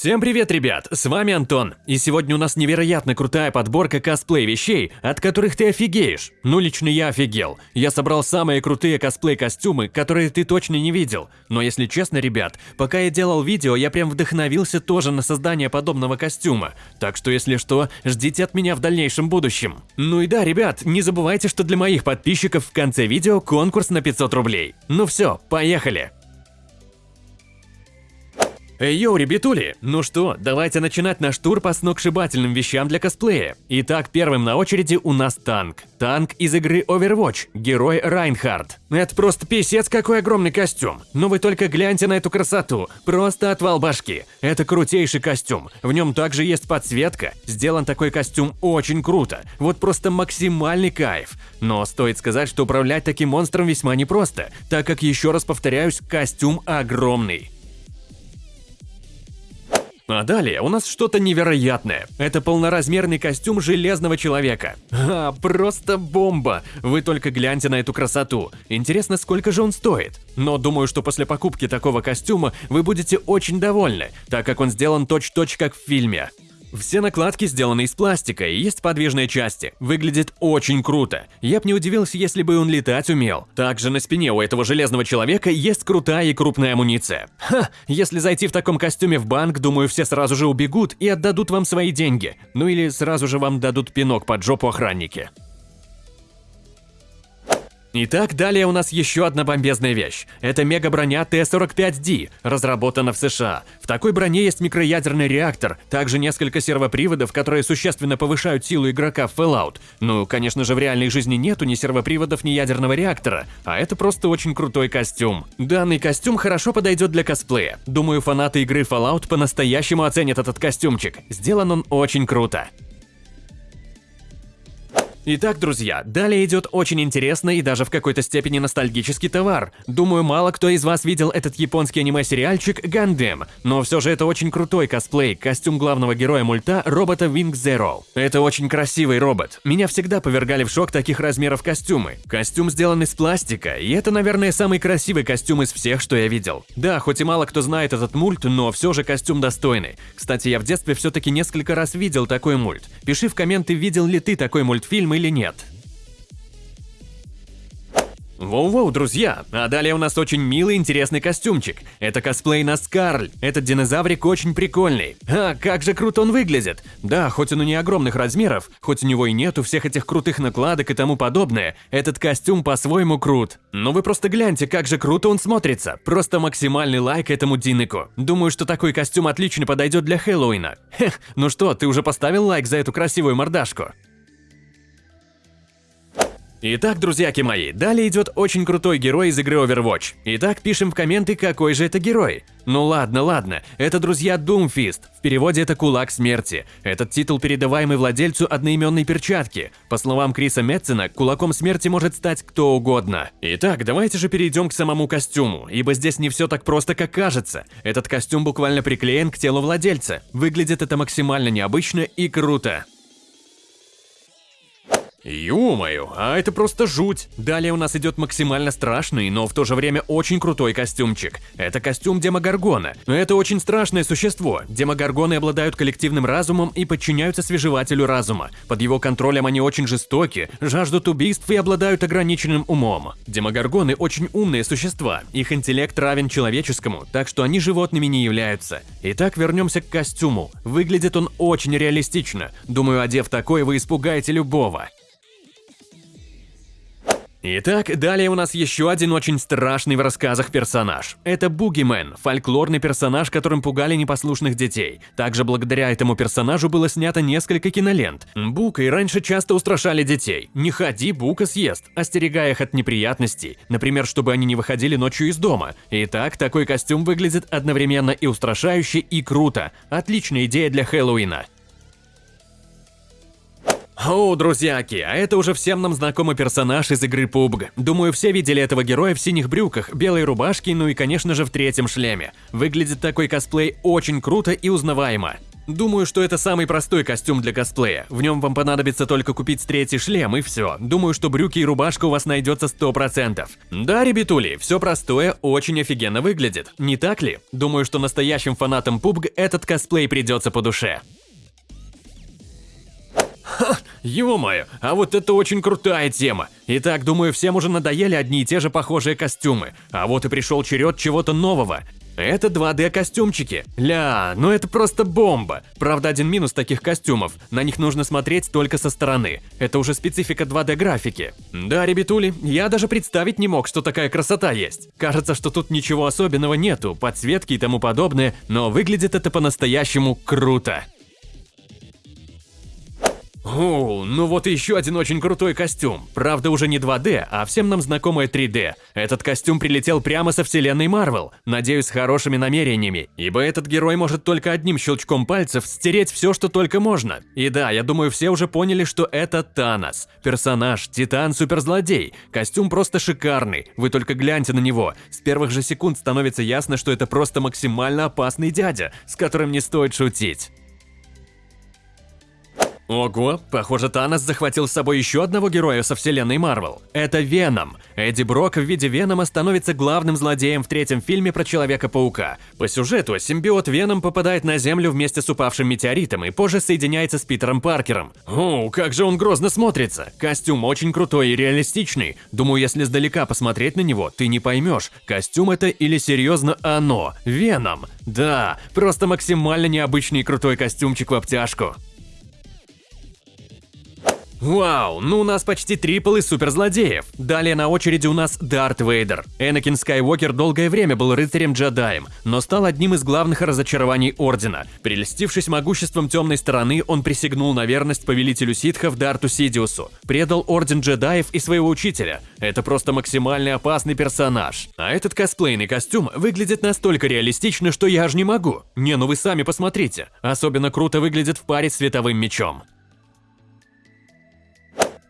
Всем привет, ребят! С вами Антон, и сегодня у нас невероятно крутая подборка косплей-вещей, от которых ты офигеешь. Ну, лично я офигел. Я собрал самые крутые косплей-костюмы, которые ты точно не видел. Но если честно, ребят, пока я делал видео, я прям вдохновился тоже на создание подобного костюма. Так что, если что, ждите от меня в дальнейшем будущем. Ну и да, ребят, не забывайте, что для моих подписчиков в конце видео конкурс на 500 рублей. Ну все, поехали! Эй, йоу, ребятули! Ну что, давайте начинать наш тур по сногсшибательным вещам для косплея. Итак, первым на очереди у нас танк. Танк из игры Overwatch, герой Райнхард. Это просто писец какой огромный костюм. Но вы только гляньте на эту красоту, просто отвал башки. Это крутейший костюм, в нем также есть подсветка. Сделан такой костюм очень круто, вот просто максимальный кайф. Но стоит сказать, что управлять таким монстром весьма непросто, так как, еще раз повторяюсь, костюм огромный. А далее у нас что-то невероятное. Это полноразмерный костюм Железного Человека. А, просто бомба! Вы только гляньте на эту красоту. Интересно, сколько же он стоит? Но думаю, что после покупки такого костюма вы будете очень довольны, так как он сделан точь-точь как в фильме. Все накладки сделаны из пластика и есть подвижные части. Выглядит очень круто. Я бы не удивился, если бы он летать умел. Также на спине у этого железного человека есть крутая и крупная амуниция. Ха, если зайти в таком костюме в банк, думаю, все сразу же убегут и отдадут вам свои деньги. Ну или сразу же вам дадут пинок под жопу охранники. Итак, далее у нас еще одна бомбезная вещь. Это мега-броня Т-45D, разработана в США. В такой броне есть микроядерный реактор, также несколько сервоприводов, которые существенно повышают силу игрока в Fallout. Ну, конечно же, в реальной жизни нету ни сервоприводов, ни ядерного реактора, а это просто очень крутой костюм. Данный костюм хорошо подойдет для косплея. Думаю, фанаты игры Fallout по-настоящему оценят этот костюмчик. Сделан он очень круто. Итак, друзья, далее идет очень интересный и даже в какой-то степени ностальгический товар. Думаю, мало кто из вас видел этот японский аниме-сериальчик Gundam, но все же это очень крутой косплей, костюм главного героя мульта робота Wing Zero. Это очень красивый робот. Меня всегда повергали в шок таких размеров костюмы. Костюм сделан из пластика, и это, наверное, самый красивый костюм из всех, что я видел. Да, хоть и мало кто знает этот мульт, но все же костюм достойный. Кстати, я в детстве все-таки несколько раз видел такой мульт. Пиши в комменты, видел ли ты такой мультфильм или нет. Воу-воу, друзья! А далее у нас очень милый интересный костюмчик. Это косплей на Скарль. Этот динозаврик очень прикольный. А, как же круто он выглядит! Да, хоть он и не огромных размеров, хоть у него и нету всех этих крутых накладок и тому подобное, этот костюм по-своему крут. Но вы просто гляньте, как же круто он смотрится. Просто максимальный лайк этому Диныку. Думаю, что такой костюм отлично подойдет для Хэллоуина. Хех, ну что, ты уже поставил лайк за эту красивую мордашку? Итак, друзьяки мои, далее идет очень крутой герой из игры Overwatch. Итак, пишем в комменты, какой же это герой. Ну ладно, ладно, это, друзья, Doomfist. В переводе это «Кулак смерти». Этот титул передаваемый владельцу одноименной перчатки. По словам Криса Метцена, кулаком смерти может стать кто угодно. Итак, давайте же перейдем к самому костюму, ибо здесь не все так просто, как кажется. Этот костюм буквально приклеен к телу владельца. Выглядит это максимально необычно и круто. Ё-моё, а это просто жуть. Далее у нас идет максимально страшный, но в то же время очень крутой костюмчик. Это костюм Демогоргона. Это очень страшное существо. Демогоргоны обладают коллективным разумом и подчиняются свежевателю разума. Под его контролем они очень жестоки, жаждут убийств и обладают ограниченным умом. Демогоргоны очень умные существа, их интеллект равен человеческому, так что они животными не являются. Итак, вернемся к костюму. Выглядит он очень реалистично. Думаю, одев такой, вы испугаете любого. Итак, далее у нас еще один очень страшный в рассказах персонаж. Это Бугимен, фольклорный персонаж, которым пугали непослушных детей. Также благодаря этому персонажу было снято несколько кинолент. Букой раньше часто устрашали детей. Не ходи, Бука съест, остерегая их от неприятностей. Например, чтобы они не выходили ночью из дома. Итак, такой костюм выглядит одновременно и устрашающе, и круто. Отличная идея для Хэллоуина. О, друзьяки, а это уже всем нам знакомый персонаж из игры PUBG. Думаю, все видели этого героя в синих брюках, белой рубашке, ну и, конечно же, в третьем шлеме. Выглядит такой косплей очень круто и узнаваемо. Думаю, что это самый простой костюм для косплея. В нем вам понадобится только купить третий шлем и все. Думаю, что брюки и рубашка у вас найдется 100%. Да, ребятули, все простое очень офигенно выглядит. Не так ли? Думаю, что настоящим фанатам PUBG этот косплей придется по душе. Ха, ё-моё, а вот это очень крутая тема. Итак, думаю, всем уже надоели одни и те же похожие костюмы. А вот и пришел черед чего-то нового. Это 2D костюмчики. Ля, ну это просто бомба. Правда, один минус таких костюмов. На них нужно смотреть только со стороны. Это уже специфика 2D графики. Да, ребятули, я даже представить не мог, что такая красота есть. Кажется, что тут ничего особенного нету, подсветки и тому подобное, но выглядит это по-настоящему круто. О, ну вот еще один очень крутой костюм. Правда, уже не 2D, а всем нам знакомое 3D. Этот костюм прилетел прямо со вселенной Марвел. Надеюсь, с хорошими намерениями, ибо этот герой может только одним щелчком пальцев стереть все, что только можно. И да, я думаю, все уже поняли, что это Танос. Персонаж, титан, суперзлодей. Костюм просто шикарный. Вы только гляньте на него. С первых же секунд становится ясно, что это просто максимально опасный дядя, с которым не стоит шутить. Ого, похоже, Танос захватил с собой еще одного героя со вселенной Марвел. Это Веном. Эдди Брок в виде Венома становится главным злодеем в третьем фильме про Человека-паука. По сюжету симбиот Веном попадает на Землю вместе с упавшим метеоритом и позже соединяется с Питером Паркером. О, как же он грозно смотрится. Костюм очень крутой и реалистичный. Думаю, если сдалека посмотреть на него, ты не поймешь, костюм это или серьезно оно, Веном. Да, просто максимально необычный и крутой костюмчик в обтяжку. Вау, ну у нас почти трипл из суперзлодеев. Далее на очереди у нас Дарт Вейдер. Энакин Скайуокер долгое время был рыцарем-джедаем, но стал одним из главных разочарований Ордена. Прельстившись могуществом темной стороны, он присягнул на верность повелителю ситхов Дарту Сидиусу, предал Орден джедаев и своего учителя. Это просто максимально опасный персонаж. А этот косплейный костюм выглядит настолько реалистично, что я аж не могу. Не, ну вы сами посмотрите. Особенно круто выглядит в паре с световым мечом.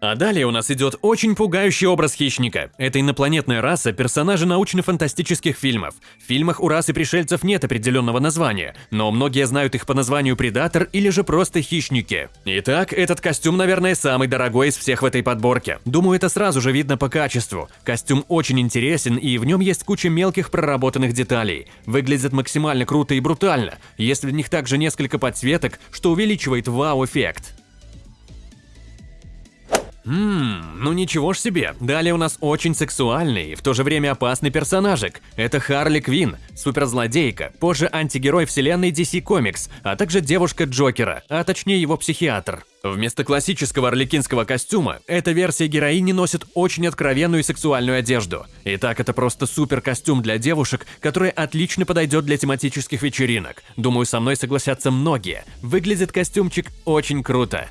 А далее у нас идет очень пугающий образ хищника. Это инопланетная раса персонажи научно-фантастических фильмов. В фильмах у расы пришельцев нет определенного названия, но многие знают их по названию Предатор или же просто Хищники. Итак, этот костюм, наверное, самый дорогой из всех в этой подборке. Думаю, это сразу же видно по качеству. Костюм очень интересен и в нем есть куча мелких проработанных деталей. Выглядит максимально круто и брутально, если в них также несколько подсветок, что увеличивает вау-эффект. Ммм, ну ничего ж себе. Далее у нас очень сексуальный и в то же время опасный персонажик. Это Харли Квин, суперзлодейка, позже антигерой вселенной DC Comics, а также девушка Джокера, а точнее его психиатр. Вместо классического орликинского костюма, эта версия героини носит очень откровенную и сексуальную одежду. Итак, это просто супер костюм для девушек, который отлично подойдет для тематических вечеринок. Думаю, со мной согласятся многие. Выглядит костюмчик очень круто.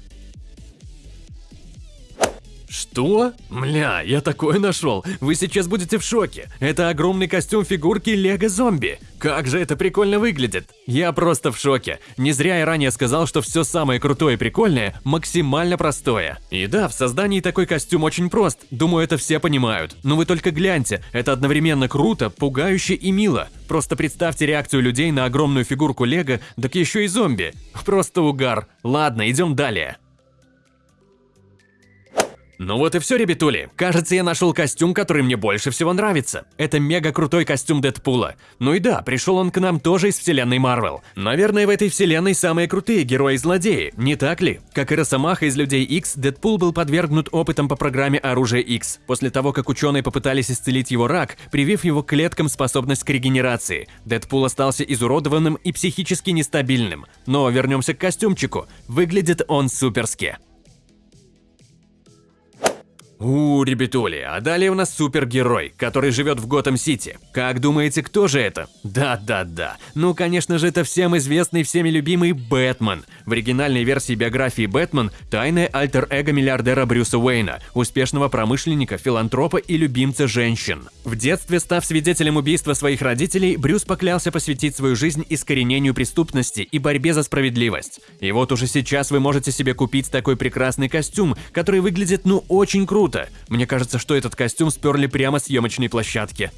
Что? Мля, я такое нашел. Вы сейчас будете в шоке. Это огромный костюм фигурки Лего Зомби. Как же это прикольно выглядит. Я просто в шоке. Не зря я ранее сказал, что все самое крутое и прикольное максимально простое. И да, в создании такой костюм очень прост. Думаю, это все понимают. Но вы только гляньте, это одновременно круто, пугающе и мило. Просто представьте реакцию людей на огромную фигурку Лего, так еще и зомби. Просто угар. Ладно, идем далее. Ну вот и все, ребятули. Кажется, я нашел костюм, который мне больше всего нравится. Это мега крутой костюм Дэдпула. Ну и да, пришел он к нам тоже из вселенной Марвел. Наверное, в этой вселенной самые крутые герои-злодеи, не так ли? Как и Росомаха из Людей X, Дэдпул был подвергнут опытам по программе Оружие X, после того, как ученые попытались исцелить его рак, привив его клеткам способность к регенерации. Дэдпул остался изуродованным и психически нестабильным. Но вернемся к костюмчику. Выглядит он суперски. У, ребятули, а далее у нас супергерой, который живет в Готэм-Сити. Как думаете, кто же это? Да-да-да. Ну, конечно же, это всем известный, всеми любимый Бэтмен. В оригинальной версии биографии Бэтмен – тайное альтер-эго миллиардера Брюса Уэйна, успешного промышленника, филантропа и любимца женщин. В детстве, став свидетелем убийства своих родителей, Брюс поклялся посвятить свою жизнь искоренению преступности и борьбе за справедливость. И вот уже сейчас вы можете себе купить такой прекрасный костюм, который выглядит ну очень круто, круто. Мне кажется, что этот костюм сперли прямо с съемочной площадки.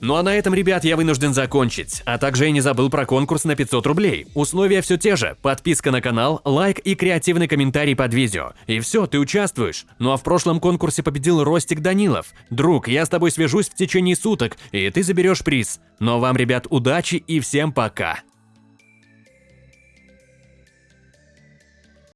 Ну а на этом, ребят, я вынужден закончить. А также я не забыл про конкурс на 500 рублей. Условия все те же. Подписка на канал, лайк и креативный комментарий под видео. И все, ты участвуешь. Ну а в прошлом конкурсе победил Ростик Данилов. Друг, я с тобой свяжусь в течение суток, и ты заберешь приз. Но вам, ребят, удачи и всем пока.